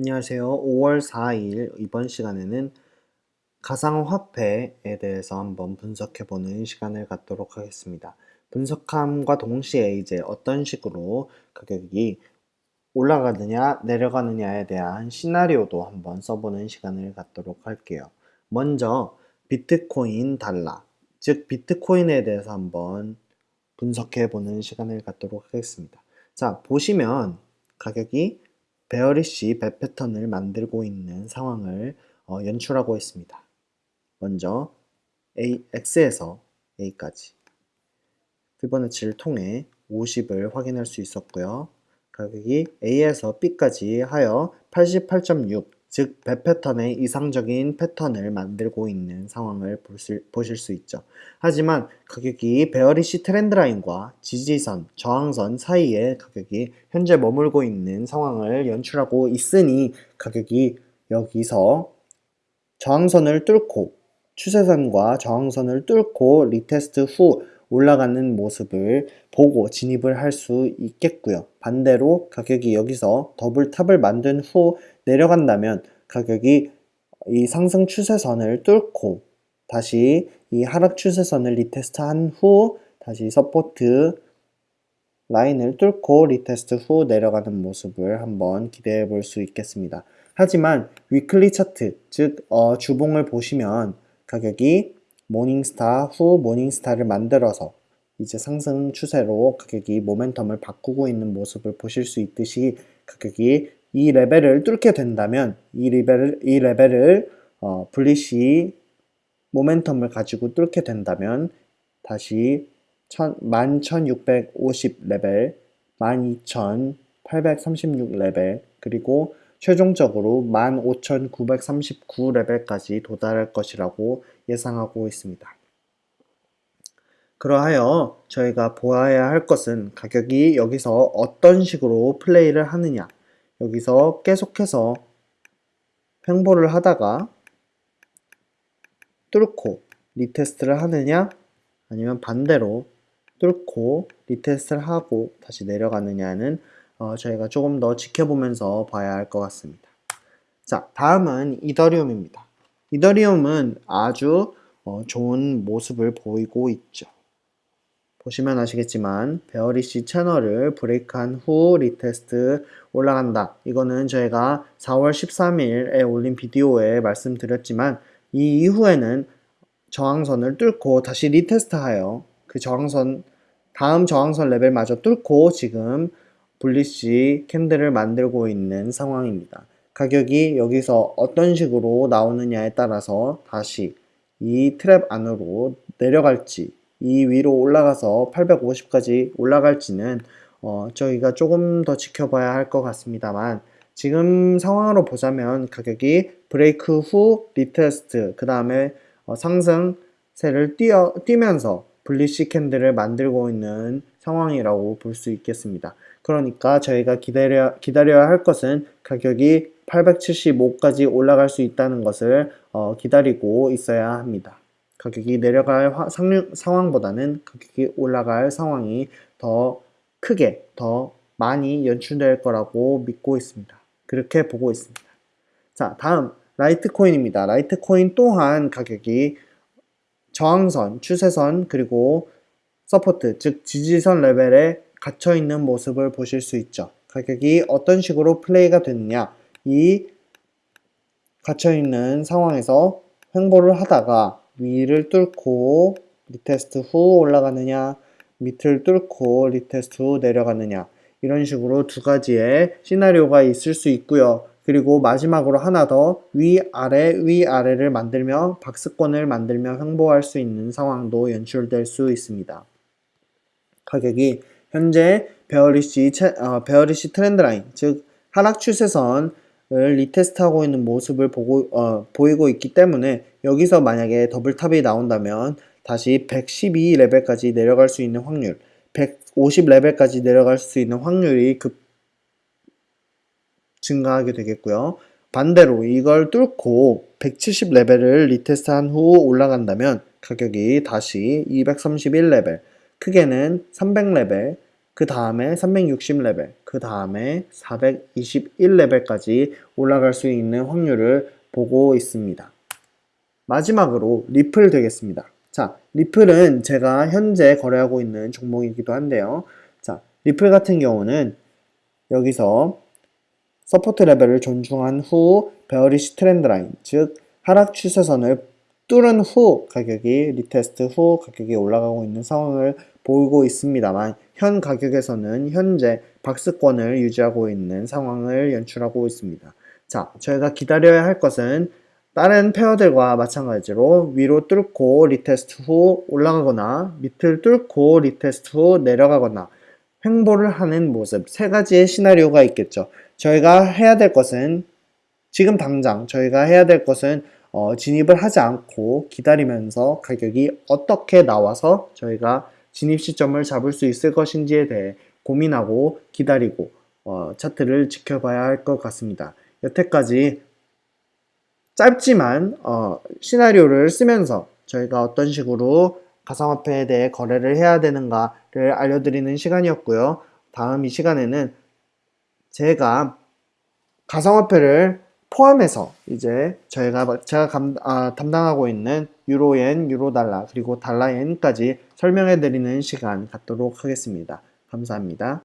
안녕하세요. 5월 4일 이번 시간에는 가상화폐에 대해서 한번 분석해보는 시간을 갖도록 하겠습니다. 분석함과 동시에 이제 어떤 식으로 가격이 올라가느냐 내려가느냐에 대한 시나리오도 한번 써보는 시간을 갖도록 할게요. 먼저 비트코인 달러, 즉 비트코인에 대해서 한번 분석해보는 시간을 갖도록 하겠습니다. 자, 보시면 가격이 베어리시 배 패턴을 만들고 있는 상황을 어, 연출하고 있습니다. 먼저 A, X에서 A까지 피보나치를 통해 50을 확인할 수 있었고요. 가격이 A에서 B까지 하여 88.6, 즉 배 패턴의 이상적인 패턴을 만들고 있는 상황을 보실, 수 있죠. 하지만 가격이 bearish trend line과 지지선, 저항선 사이에 가격이 현재 머물고 있는 상황을 연출하고 있으니 가격이 여기서 저항선을 뚫고 추세선과 저항선을 뚫고 retest 후 올라가는 모습을 보고 진입을 할 수 있겠고요. 반대로 가격이 여기서 double top을 만든 후 내려간다면 가격이 이 상승 추세선을 뚫고 다시 이 하락 추세선을 retest 한 후 다시 support line을 뚫고 retest 후 내려가는 모습을 한번 기대해 볼 수 있겠습니다. 하지만 weekly chart, 즉 어, 주봉을 보시면 가격이 morning star 후 morning star를 만들어서 이제 상승 추세로 가격이 모멘텀을 바꾸고 있는 모습을 보실 수 있듯이 가격이 이 레벨을 뚫게 된다면 이 레벨을, 이 레벨을 어, bullish momentum을 가지고 뚫게 된다면 다시 11,650 레벨, 12,836 레벨, 그리고 최종적으로 15,939 레벨까지 도달할 것이라고 예상하고 있습니다. 그러하여 저희가 보아야 할 것은 가격이 여기서 어떤 식으로 플레이를 하느냐 여기서 계속해서 횡보를 하다가 뚫고 retest를 하느냐 아니면 반대로 뚫고 retest를 하고 다시 내려가느냐는 어, 저희가 조금 더 지켜보면서 봐야 할 것 같습니다. 자, 다음은 이더리움입니다. 이더리움은 아주 어, 좋은 모습을 보이고 있죠. 보시면 아시겠지만 bearish channel을 break한 후 retest 올라간다. 이거는 저희가 4월 13일에 올린 비디오에 말씀드렸지만 이 이후에는 저항선을 뚫고 다시 retest하여 그 저항선 다음 저항선 레벨마저 뚫고 지금 bullish candle을 만들고 있는 상황입니다. 가격이 여기서 어떤 식으로 나오느냐에 따라서 다시 이 trap 안으로 내려갈지 이 위로 올라가서 850까지 올라갈지는 어, 저희가 조금 더 지켜봐야 할 것 같습니다만 지금 상황으로 보자면 가격이 브레이크 후 retest 그 다음에 어, 상승세를 띠어, 띠면서 bullish candle을 만들고 있는 상황이라고 볼 수 있겠습니다. 그러니까 저희가 기다려, 기다려야 할 것은 가격이 875까지 올라갈 수 있다는 것을 어, 기다리고 있어야 합니다. 가격이 내려갈 화, 상륙, 상황보다는 가격이 올라갈 상황이 더 크게 더 많이 연출될 거라고 믿고 있습니다. 그렇게 보고 있습니다. 자 다음 라이트코인입니다. 라이트코인 또한 가격이 저항선, 추세선 그리고 support 즉 지지선 레벨에 갇혀 있는 모습을 보실 수 있죠. 가격이 어떤 식으로 플레이가 됐느냐 이 갇혀 있는 상황에서 횡보를 하다가 위를 뚫고 retest 후 올라가느냐 밑을 뚫고 retest 후 내려가느냐 이런 식으로 두 가지의 시나리오가 있을 수 있고요. 그리고 마지막으로 하나 더 위아래 위아래를 만들며 박스권을 만들며 횡보할 수 있는 상황도 연출될 수 있습니다. 가격이 현재 bearish, 어, bearish trend line 즉 하락 추세선 을 retest하고 있는 모습을 보고, 어, 보이고 있기 때문에 여기서 만약에 double top이 나온다면 다시 112 레벨까지 내려갈 수 있는 확률 150 레벨까지 내려갈 수 있는 확률이 급 증가하게 되겠고요. 반대로 이걸 뚫고 170 레벨을 retest한 후 올라간다면 가격이 다시 231 레벨 크게는 300 레벨 그 다음에 360레벨, 그 다음에 421레벨까지 올라갈 수 있는 확률을 보고 있습니다. 마지막으로 리플 되겠습니다. 자, 리플은 제가 현재 거래하고 있는 종목이기도 한데요. 자, 리플 같은 경우는 여기서 support 레벨을 존중한 후 bearish trend line, 즉 하락 추세선을 뚫은 후 가격이 retest 후 가격이 올라가고 있는 상황을 보이고 있습니다만 현 가격에서는 현재 박스권을 유지하고 있는 상황을 연출하고 있습니다. 자, 저희가 기다려야 할 것은 다른 pair들과 마찬가지로 위로 뚫고 retest 후 올라가거나 밑을 뚫고 retest 후 내려가거나 횡보를 하는 모습 세 가지의 시나리오가 있겠죠. 저희가 해야 될 것은 지금 당장 저희가 해야 될 것은 어, 진입을 하지 않고 기다리면서 가격이 어떻게 나와서 저희가 진입 시점을 잡을 수 있을 것인지에 대해 고민하고 기다리고 어, 차트를 지켜봐야 할 것 같습니다. 여태까지 짧지만 어, 시나리오를 쓰면서 저희가 어떤 식으로 가상화폐에 대해 거래를 해야 되는가를 알려드리는 시간이었고요. 다음 이 시간에는 제가 가상화폐를 포함해서 이제 저희가 제가 감, 아, 담당하고 있는 유로엔, 유로달러 그리고 달러엔까지 설명해 드리는 시간 갖도록 하겠습니다. 감사합니다.